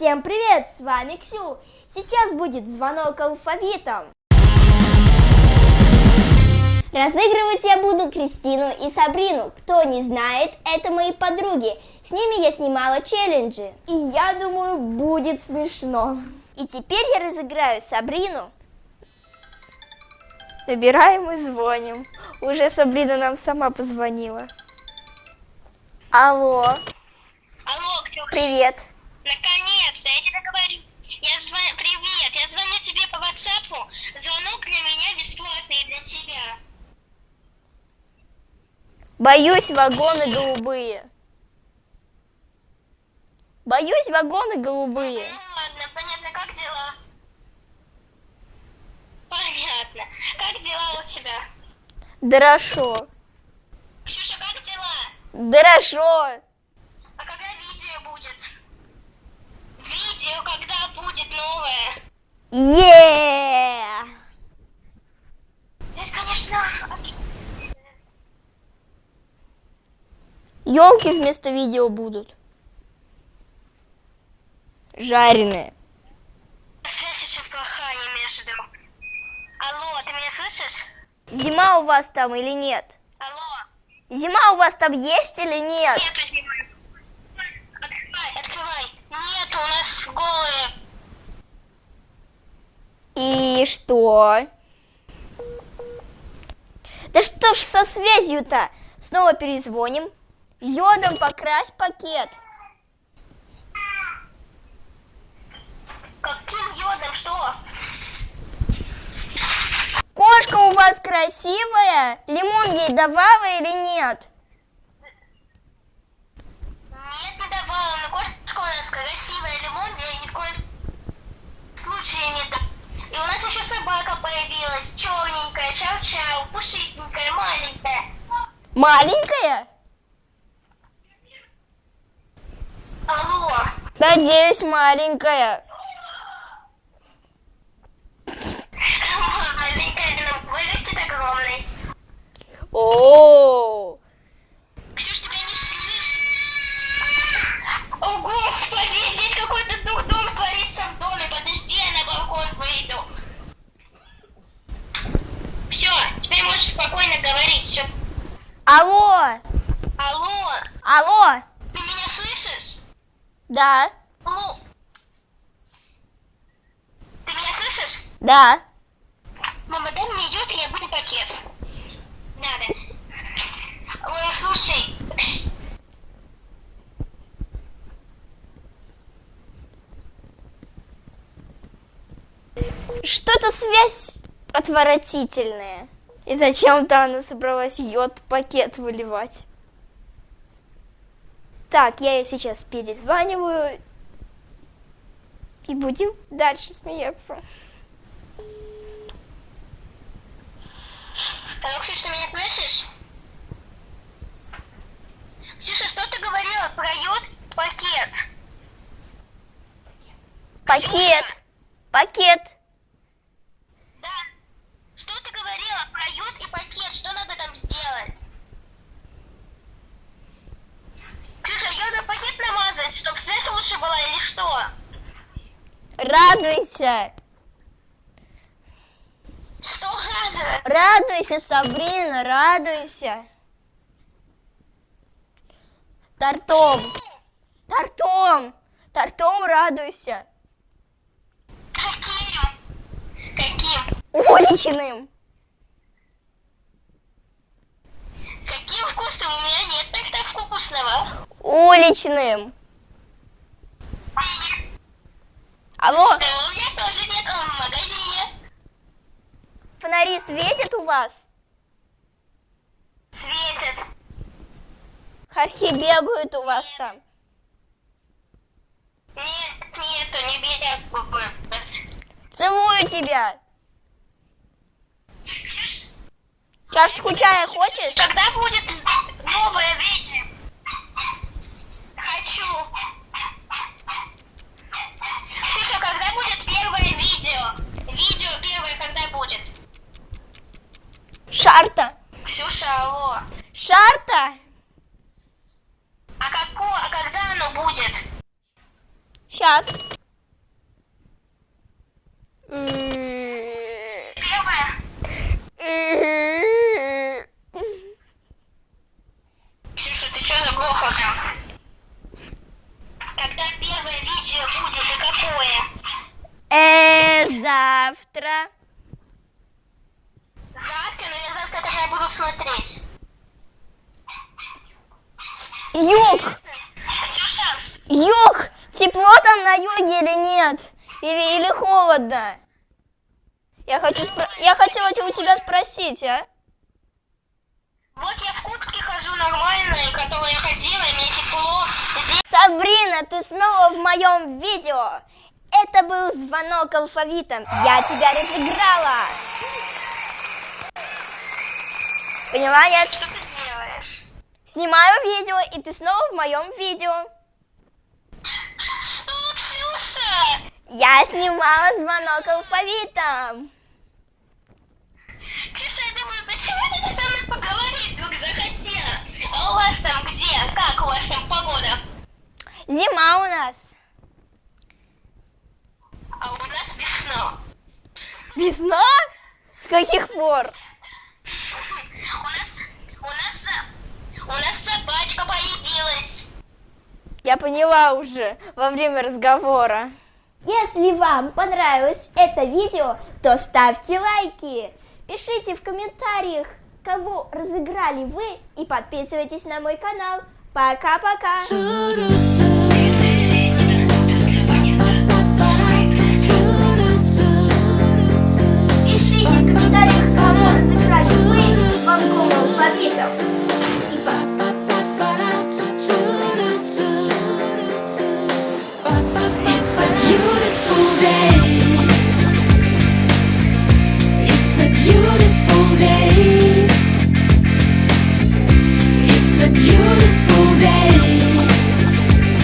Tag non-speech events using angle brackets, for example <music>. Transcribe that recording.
Всем привет, с вами Ксю. Сейчас будет звонок алфавитом. Разыгрывать я буду Кристину и Сабрину. Кто не знает, это мои подруги. С ними я снимала челленджи. И я думаю, будет смешно. И теперь я разыграю Сабрину. Набираем и звоним. Уже Сабрина нам сама позвонила. Алло. Алло, Ксюха. Привет. Наконец-то, я тебе говорю. Я звоню, привет, я звоню тебе по WhatsApp. Звонок для меня бесплатный для тебя. Боюсь вагоны голубые. Боюсь вагоны голубые. Ну ладно, понятно, как дела? Понятно. Как дела у тебя? Хорошо. Ксюша, как дела? Хорошо. А когда видео будет? Видео когда Е! Здесь, конечно, Елки вместо видео будут. Жареные. связь очень плохая между... Алло, ты меня слышишь? Зима у вас там или нет? Алло. Зима у вас там есть или нет? Нету зимы. Открывай, открывай. Нет, у нас голые. И что? Да что ж со связью-то? Снова перезвоним. Йодом покрась пакет. Каким йодом, что? Кошка у вас красивая? Лимон ей давала или нет не давала, но кошечка у нас красивая, лимон я ни в коем случае не дам. И у нас еще собака появилась, черненькая, чау-чау, пушистенькая, маленькая. Маленькая? Алло. Надеюсь, маленькая. Маленькая, но вылетит огромный. О, Ксюш, тебя не слышишь? О, Господи, здесь какой-то дурдом творится в доме. Подожди, я на балкон выйду. Все, теперь можешь спокойно говорить. Все. алло, Алло, алло, ты меня слышишь? Да. Ты меня слышишь? да. Мама, дай мне йод, и я буду пакет. Надо. Ой, слушай. Что-то связь отвратительная. И зачем-то она собралась йод пакет выливать. Так, я ей сейчас перезваниваю. И будем дальше смеяться. Алло, Ксюш, ты меня слышишь? Ксюша, что ты говорила про йод пакет? Пакет! Пакет! Да. Что ты говорила про йод и пакет? Что надо там сделать? Ксюша, йодом пакет намазать, чтобы связь лучше была или что? Радуйся! Что надо? Радуйся, Сабрина, радуйся! Тортом! Тортом! Тортом радуйся! Каким? Каким? Уличным! Каким вкусным? У меня нет так-то вкусного. Уличным! Алло, Да, у меня тоже нет он в магазине. фонари светят у вас? Светит. Хорьки бегают у вас там? Нет, нету, не бегают. Целую тебя! Чашечку чая хочешь? Когда будет новое видео? Сейчас. Левая. Слушай, ты что заглохла там? Когда первое видео будет и какое? Э, завтра. Завтра, но я завтра тогда буду смотреть. Йок! Ксюша! Йок! Тепло там на юге или нет? Или, или холодно? Я хочу спро- я хотела у тебя спросить, а? вот я в куртке хожу нормальной, которой я ходила, и мне тепло. Здесь Сабрина, ты снова в моем видео. Это был звонок алфавитом. Я тебя разыграла. Поняла, я что ты делаешь? снимаю видео, и ты снова в моем видео. Я снимала звонок алфавитом. Ксюша, я думаю, почему ты со мной поговорить вдруг захотела? А у вас там где? Как у вас там погода? Зима у нас. А у нас весна. Весна? С каких пор? <laughs> У нас, у нас, у нас собачка появилась. Я поняла уже во время разговора. Если вам понравилось это видео, то ставьте лайки. Пишите в комментариях, кого разыграли вы и подписывайтесь на мой канал. Пока-пока.